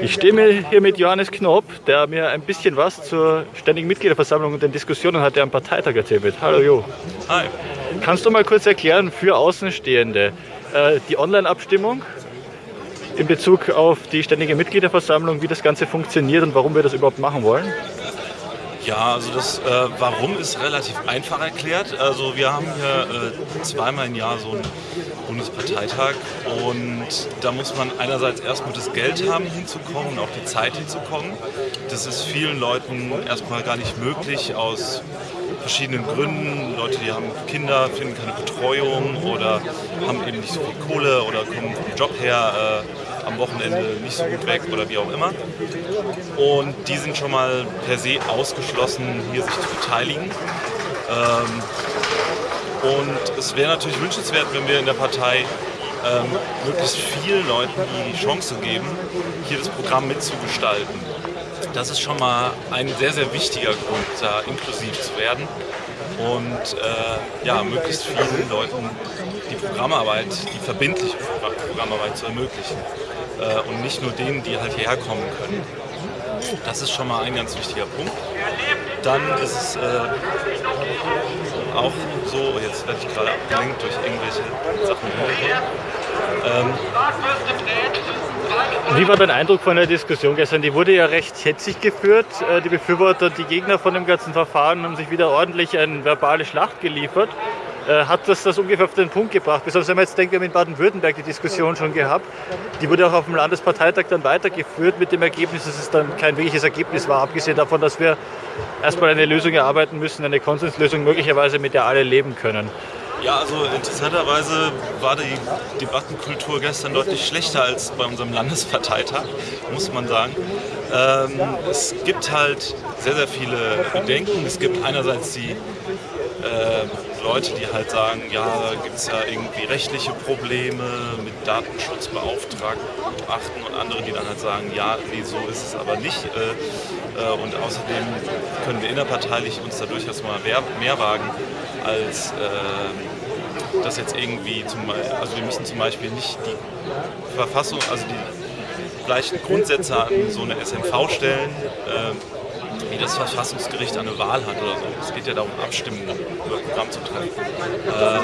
Ich stehe hier mit Johannes Knob, der mir ein bisschen was zur ständigen Mitgliederversammlung und den Diskussionen hat, der am Parteitag erzählt wird. Hallo Jo. Hi. Kannst du mal kurz erklären für Außenstehende äh, die Online-Abstimmung in Bezug auf die ständige Mitgliederversammlung, wie das Ganze funktioniert und warum wir das überhaupt machen wollen? Ja, also das äh, Warum ist relativ einfach erklärt. Also wir haben hier äh, zweimal im Jahr so einen Bundesparteitag und da muss man einerseits erstmal das Geld haben hinzukommen und auch die Zeit hinzukommen. Das ist vielen Leuten erstmal gar nicht möglich aus verschiedenen Gründen. Leute, die haben Kinder, finden keine Betreuung oder haben eben nicht so viel Kohle oder kommen vom Job her. Äh, am Wochenende nicht so gut weg oder wie auch immer. Und die sind schon mal per se ausgeschlossen, hier sich zu beteiligen. Ähm, und es wäre natürlich wünschenswert, wenn wir in der Partei ähm, möglichst vielen Leuten die Chance geben, hier das Programm mitzugestalten. Das ist schon mal ein sehr, sehr wichtiger Grund, da inklusiv zu werden und äh, ja, möglichst vielen Leuten die Programmarbeit, die verbindliche Programmarbeit zu ermöglichen äh, und nicht nur denen, die halt hierher kommen können. Das ist schon mal ein ganz wichtiger Punkt. Dann ist es äh, auch so, jetzt werde ich gerade abgelenkt durch irgendwelche Sachen. Ähm, wie war dein Eindruck von der Diskussion gestern? Die wurde ja recht hetzig geführt. Äh, die Befürworter, die Gegner von dem ganzen Verfahren haben sich wieder ordentlich eine verbale Schlacht geliefert. Äh, hat das das ungefähr auf den Punkt gebracht. Besonders wenn man jetzt denkt, wir haben in Baden-Württemberg die Diskussion schon gehabt. Die wurde auch auf dem Landesparteitag dann weitergeführt mit dem Ergebnis, dass es dann kein wirkliches Ergebnis war, abgesehen davon, dass wir erstmal eine Lösung erarbeiten müssen, eine Konsenslösung möglicherweise, mit der alle leben können. Ja, also interessanterweise war die Debattenkultur gestern deutlich schlechter als bei unserem Landesparteitag, muss man sagen. Ähm, es gibt halt sehr, sehr viele Bedenken. Es gibt einerseits die äh, Leute, die halt sagen, ja, da gibt es ja irgendwie rechtliche Probleme mit Datenschutzbeauftragten und andere, die dann halt sagen, ja, nee, so ist es aber nicht. Äh, äh, und außerdem können wir innerparteilich uns da durchaus mal mehr, mehr wagen, als äh, das jetzt irgendwie zum also wir müssen zum Beispiel nicht die Verfassung, also die gleichen Grundsätze an so eine SMV stellen, wie das Verfassungsgericht eine Wahl hat oder so. Es geht ja darum, Abstimmen über Programm zu treffen. Ähm,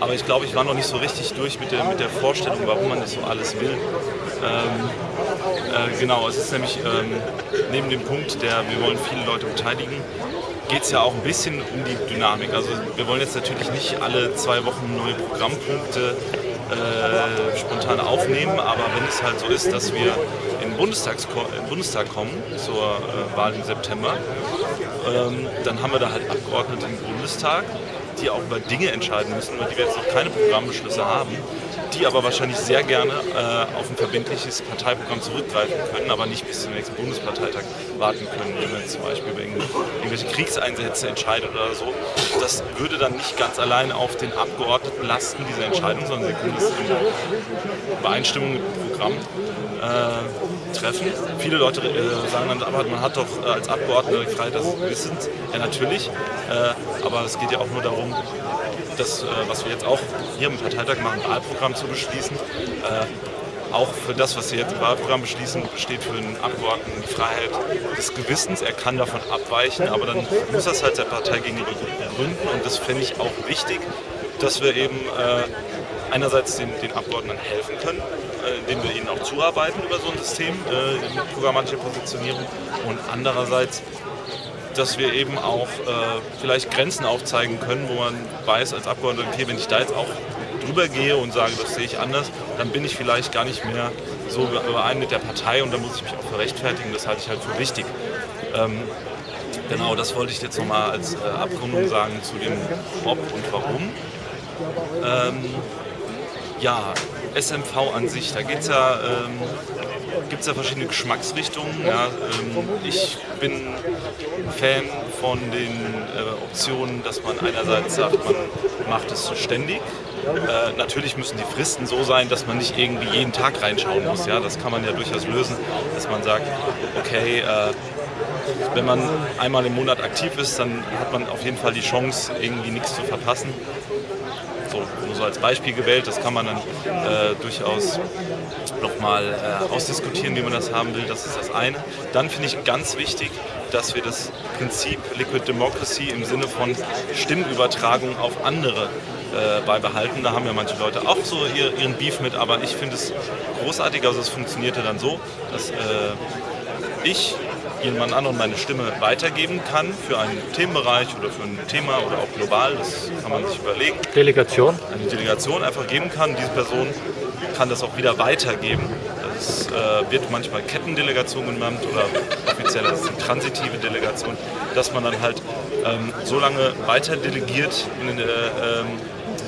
aber ich glaube, ich war noch nicht so richtig durch mit der, mit der Vorstellung, warum man das so alles will. Ähm, äh, genau, es ist nämlich ähm, neben dem Punkt, der wir wollen viele Leute beteiligen, geht es ja auch ein bisschen um die Dynamik. Also wir wollen jetzt natürlich nicht alle zwei Wochen neue Programmpunkte äh, spontan aufnehmen, aber wenn es halt so ist, dass wir in den Bundestag kommen zur äh, Wahl im September, ähm, dann haben wir da halt Abgeordnete im Bundestag, die auch über Dinge entscheiden müssen, über die wir jetzt noch keine Programmbeschlüsse haben, die aber wahrscheinlich sehr gerne äh, auf ein verbindliches Parteiprogramm zurückgreifen können, aber nicht bis zum nächsten Bundesparteitag warten können, wenn man zum Beispiel über irgendwelche Kriegseinsätze entscheidet oder so. Das würde dann nicht ganz allein auf den Abgeordneten lasten, diese Entscheidung, sondern sie können das in Übereinstimmung mit dem Programm äh, treffen. Viele Leute äh, sagen dann, aber man hat doch äh, als Abgeordneter die Freiheit des Wissens. Ja, natürlich, äh, aber es geht ja auch nur darum, das, äh, was wir jetzt auch hier im Parteitag machen, Wahlprogramm zu beschließen. Äh, auch für das, was wir jetzt im Wahlprogramm beschließen, besteht für den Abgeordneten die Freiheit des Gewissens. Er kann davon abweichen, aber dann muss das halt der Partei gegenüber begründen. Und das finde ich auch wichtig, dass wir eben äh, einerseits den, den, Abgeordneten helfen können, indem wir ihnen auch zuarbeiten über so ein System äh, mit programmatischer Positionierung und andererseits dass wir eben auch äh, vielleicht Grenzen aufzeigen können, wo man weiß als Abgeordneter, okay, wenn ich da jetzt auch drüber gehe und sage, das sehe ich anders, dann bin ich vielleicht gar nicht mehr so überein mit der Partei und dann muss ich mich auch rechtfertigen. Das halte ich halt für wichtig. Ähm, genau, das wollte ich jetzt nochmal als äh, Abrundung sagen zu dem Ob und Warum. Ähm, ja, SMV an sich, da geht es ja ähm, gibt es ja verschiedene Geschmacksrichtungen. Ja, ähm, ich bin Fan von den äh, Optionen, dass man einerseits sagt, man macht es ständig. Äh, natürlich müssen die Fristen so sein, dass man nicht irgendwie jeden Tag reinschauen muss. Ja, das kann man ja durchaus lösen, dass man sagt, okay, äh, wenn man einmal im Monat aktiv ist, dann hat man auf jeden Fall die Chance, irgendwie nichts zu verpassen. So, so als Beispiel gewählt, das kann man dann äh, durchaus nochmal äh, ausdiskutieren, wie man das haben will, das ist das eine. Dann finde ich ganz wichtig, dass wir das Prinzip Liquid Democracy im Sinne von Stimmübertragung auf andere äh, beibehalten. Da haben ja manche Leute auch so ihr, ihren Beef mit, aber ich finde es großartig. Also es funktionierte dann so, dass äh, ich jemand anderen meine Stimme weitergeben kann für einen Themenbereich oder für ein Thema oder auch global, das kann man sich überlegen. Delegation? Eine Delegation einfach geben kann. Diese Person kann das auch wieder weitergeben. Das äh, wird manchmal Kettendelegation genannt oder offiziell als die transitive Delegation, dass man dann halt ähm, so lange weiter delegiert in, äh, ähm,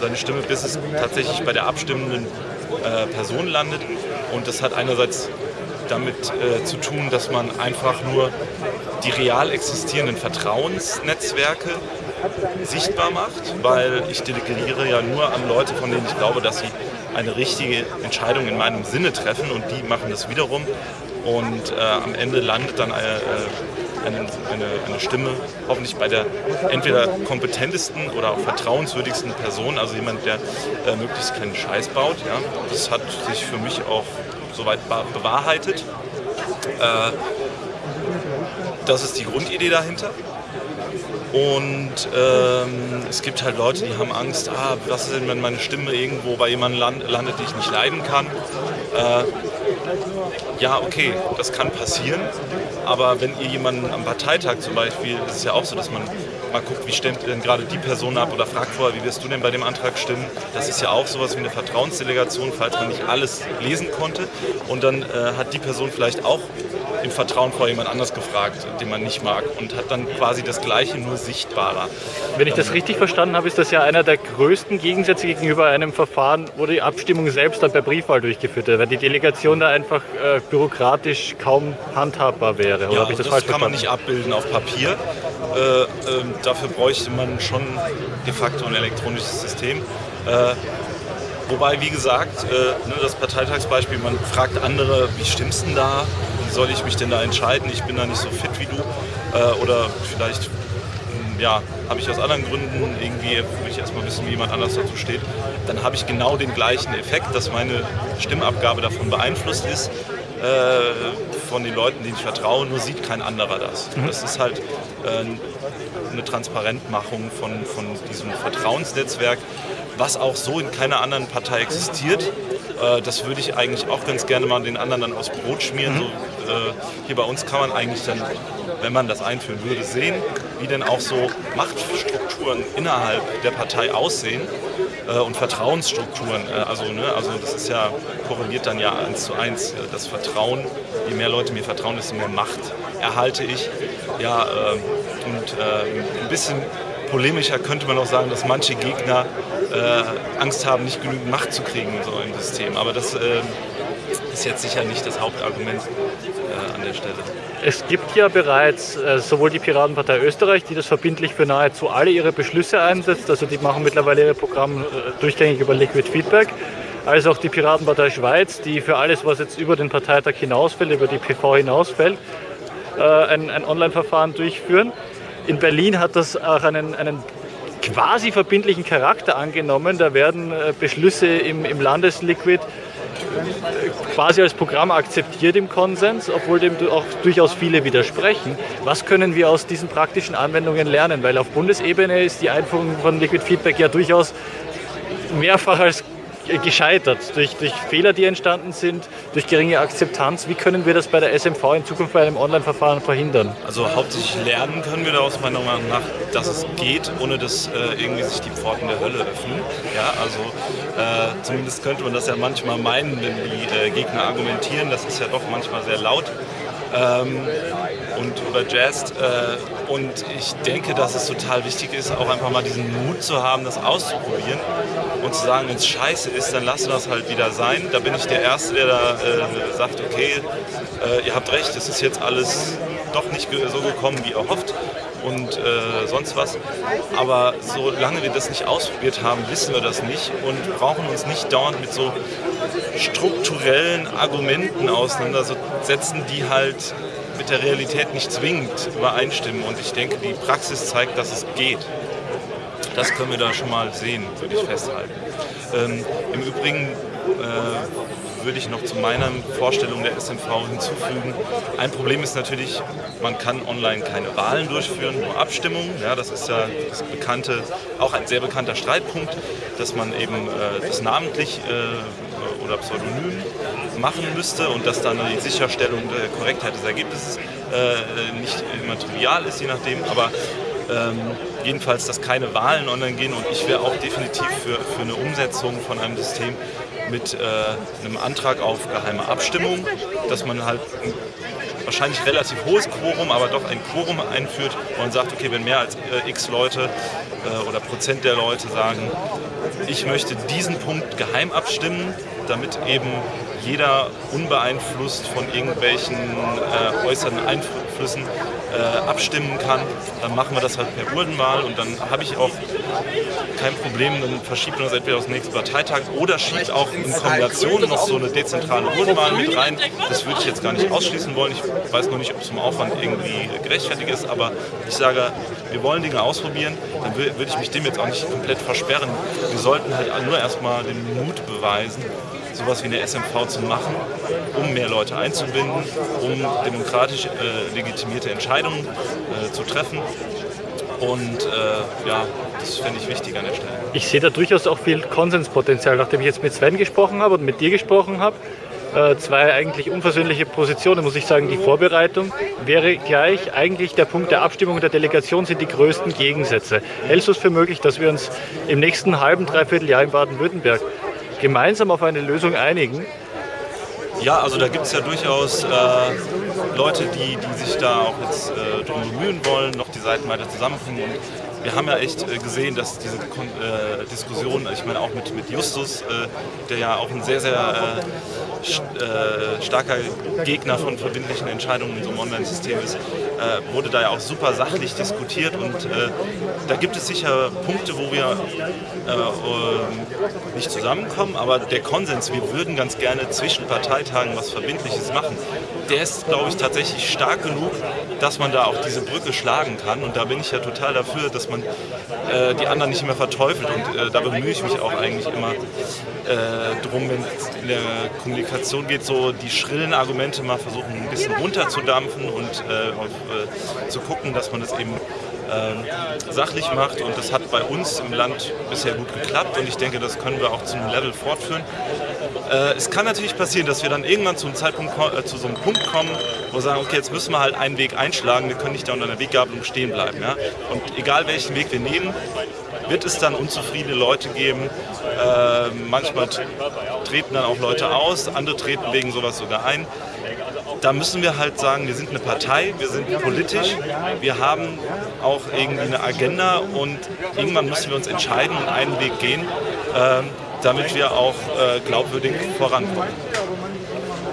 seine Stimme, bis es tatsächlich bei der abstimmenden äh, Person landet. Und das hat einerseits damit äh, zu tun, dass man einfach nur die real existierenden Vertrauensnetzwerke sichtbar macht, weil ich delegiere ja nur an Leute, von denen ich glaube, dass sie eine richtige Entscheidung in meinem Sinne treffen und die machen das wiederum und äh, am Ende landet dann eine, äh, eine, eine, eine, Stimme hoffentlich bei der entweder kompetentesten oder auch vertrauenswürdigsten Person, also jemand, der äh, möglichst keinen Scheiß baut. Ja. Das hat sich für mich auch soweit bewahrheitet. Äh, das ist die Grundidee dahinter. Und ähm, es gibt halt Leute, die haben Angst, ah, was ist denn, wenn meine Stimme irgendwo bei jemandem land, landet, die ich nicht leiden kann. Äh, ja, okay, das kann passieren. Aber wenn ihr jemanden am Parteitag zum Beispiel, ist es ja auch so, dass man mal guckt, wie stimmt denn gerade die Person ab oder fragt vorher, wie wirst du denn bei dem Antrag stimmen. Das ist ja auch sowas wie eine Vertrauensdelegation, falls man nicht alles lesen konnte. Und dann äh, hat die Person vielleicht auch im Vertrauen vor jemand anders gefragt, den man nicht mag und hat dann quasi das Gleiche, nur sichtbarer. Wenn ich das ähm, richtig verstanden habe, ist das ja einer der größten Gegensätze gegenüber einem Verfahren, wo die Abstimmung selbst dann per Briefwahl durchgeführt wird, weil die Delegation da einfach äh, bürokratisch kaum handhabbar wäre. Oder ja, das, das kann man nicht abbilden auf Papier. Äh, äh, dafür bräuchte man schon de facto ein elektronisches System. Äh, Wobei, wie gesagt, äh, ne, das Parteitagsbeispiel, man fragt andere, wie stimmst denn da? Wie soll ich mich denn da entscheiden? Ich bin da nicht so fit wie du. Äh, oder vielleicht hm, ja, habe ich aus anderen Gründen irgendwie, will ich erstmal wissen, wie jemand anders dazu steht, dann habe ich genau den gleichen Effekt, dass meine Stimmabgabe davon beeinflusst ist, äh, von den Leuten, denen ich vertraue, nur sieht kein anderer das. Mhm. Das ist halt äh, eine Transparentmachung von, von diesem Vertrauensnetzwerk, was auch so in keiner anderen Partei existiert. Äh, das würde ich eigentlich auch ganz gerne mal den anderen dann aufs Brot schmieren. Mhm. So, äh, hier bei uns kann man eigentlich dann, wenn man das einführen würde, sehen, wie denn auch so Machtstrukturen innerhalb der Partei aussehen äh, und Vertrauensstrukturen. Äh, also, ne, also das ist ja, korreliert dann ja eins zu eins. Äh, das Vertrauen, je mehr Leute mir vertrauen, desto mehr Macht erhalte ich. Ja, äh, und ein bisschen polemischer könnte man auch sagen, dass manche Gegner äh, Angst haben, nicht genügend Macht zu kriegen so im System. Aber das äh, ist jetzt sicher nicht das Hauptargument der Stelle. Es gibt ja bereits äh, sowohl die Piratenpartei Österreich, die das verbindlich für nahezu alle ihre Beschlüsse einsetzt, also die machen mittlerweile ihre Programme äh, durchgängig über Liquid Feedback, als auch die Piratenpartei Schweiz, die für alles, was jetzt über den Parteitag hinausfällt, über die PV hinausfällt, äh, ein, ein Online-Verfahren durchführen. In Berlin hat das auch einen, einen quasi verbindlichen Charakter angenommen. Da werden äh, Beschlüsse im, im Landesliquid quasi als Programm akzeptiert im Konsens, obwohl dem auch durchaus viele widersprechen. Was können wir aus diesen praktischen Anwendungen lernen? Weil auf Bundesebene ist die Einführung von Liquid Feedback ja durchaus mehrfach als gescheitert durch, durch Fehler, die entstanden sind, durch geringe Akzeptanz. Wie können wir das bei der SMV in Zukunft bei einem Online-Verfahren verhindern? Also hauptsächlich lernen können wir daraus meiner Meinung nach, dass es geht, ohne dass äh, irgendwie sich die Pforten der Hölle öffnen. Ja, also äh, zumindest könnte man das ja manchmal meinen, wenn die äh, Gegner argumentieren. Das ist ja doch manchmal sehr laut ähm, und überjazzt. Äh, und ich denke, dass es total wichtig ist, auch einfach mal diesen Mut zu haben, das auszuprobieren und zu sagen, wenn es scheiße ist, dann lassen wir es halt wieder sein. Da bin ich der Erste, der da äh, sagt, okay, äh, ihr habt recht, es ist jetzt alles doch nicht so gekommen, wie erhofft und äh, sonst was. Aber solange wir das nicht ausprobiert haben, wissen wir das nicht und brauchen uns nicht dauernd mit so strukturellen Argumenten auseinandersetzen, die halt mit der Realität nicht zwingend übereinstimmen. Und ich denke, die Praxis zeigt, dass es geht. Das können wir da schon mal sehen, würde ich festhalten. Ähm, Im Übrigen äh, würde ich noch zu meiner Vorstellung der SMV hinzufügen. Ein Problem ist natürlich, man kann online keine Wahlen durchführen, nur Abstimmungen. Ja, das ist ja das bekannte, auch ein sehr bekannter Streitpunkt, dass man eben äh, das namentlich äh, oder pseudonym machen müsste und dass dann die Sicherstellung der Korrektheit des Ergebnisses äh, nicht immer trivial ist, je nachdem. Aber ähm, jedenfalls, dass keine Wahlen online gehen und ich wäre auch definitiv für, für eine Umsetzung von einem System mit äh, einem Antrag auf geheime Abstimmung, dass man halt ein wahrscheinlich relativ hohes Quorum, aber doch ein Quorum einführt, wo man sagt, okay, wenn mehr als äh, x Leute äh, oder Prozent der Leute sagen, ich möchte diesen Punkt geheim abstimmen, damit eben jeder unbeeinflusst von irgendwelchen äh, äußeren Einflüssen äh, abstimmen kann, dann machen wir das halt per Urdenwahl und dann habe ich auch kein Problem, dann verschiebt man das entweder aus dem nächsten Parteitag oder schiebt auch in Kombination noch so eine dezentrale Urdenwahl mit rein. Das würde ich jetzt gar nicht ausschließen wollen. Ich weiß noch nicht, ob es zum Aufwand irgendwie gerechtfertigt ist, aber ich sage, wir wollen Dinge ausprobieren, dann würde ich mich dem jetzt auch nicht komplett versperren. Wir sollten halt nur erstmal den Mut beweisen, sowas wie eine SMV zu machen, um mehr Leute einzubinden, um demokratisch äh, legitimierte Entscheidungen äh, zu treffen. Und äh, ja, das fände ich wichtig an der Stelle. Ich sehe da durchaus auch viel Konsenspotenzial, nachdem ich jetzt mit Sven gesprochen habe und mit dir gesprochen habe. Äh, zwei eigentlich unversöhnliche Positionen, muss ich sagen. Die Vorbereitung wäre gleich. Eigentlich der Punkt der Abstimmung der Delegation sind die größten Gegensätze. Hältst du es für möglich, dass wir uns im nächsten halben, dreiviertel Jahr in Baden-Württemberg gemeinsam auf eine Lösung einigen? Ja, also da gibt es ja durchaus äh, Leute, die, die sich da auch jetzt äh, drum bemühen wollen, noch die Seiten weiter zusammenbringen. Und wir haben ja echt äh, gesehen, dass diese äh, Diskussion, ich meine auch mit, mit Justus, äh, der ja auch ein sehr, sehr äh, äh, starker Gegner von verbindlichen Entscheidungen in so einem Online-System ist, äh, wurde da ja auch super sachlich diskutiert und da gibt es sicher Punkte, wo wir nicht zusammenkommen, aber der Konsens, wir würden ganz gerne zwischen Parteitagen was Verbindliches machen, der ist, glaube ich, tatsächlich stark genug, dass man da auch diese Brücke schlagen kann und da bin ich ja total dafür, dass man äh, die anderen nicht mehr verteufelt. Und äh, da bemühe ich mich auch eigentlich immer äh, drum, wenn es in der Kommunikation geht, so die schrillen Argumente mal versuchen ein bisschen runterzudampfen und äh, auf, äh, zu gucken, dass man das eben ähm, sachlich macht und das hat bei uns im Land bisher gut geklappt und ich denke, das können wir auch zu einem Level fortführen. Äh, es kann natürlich passieren, dass wir dann irgendwann zum Zeitpunkt, äh, zu so einem Punkt kommen, wo wir sagen, okay, jetzt müssen wir halt einen Weg einschlagen, wir können nicht da unter einer Weggabelung stehen bleiben. Ja? Und egal welchen Weg wir nehmen, wird es dann unzufriedene Leute geben. Äh, manchmal treten dann auch Leute aus, andere treten wegen sowas sogar ein da müssen wir halt sagen, wir sind eine Partei, wir sind politisch, wir haben auch irgendwie eine Agenda und irgendwann müssen wir uns entscheiden und einen Weg gehen, äh, damit wir auch äh, glaubwürdig vorankommen.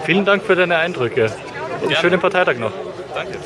Vielen Dank für deine Eindrücke und einen schönen Parteitag noch. Danke.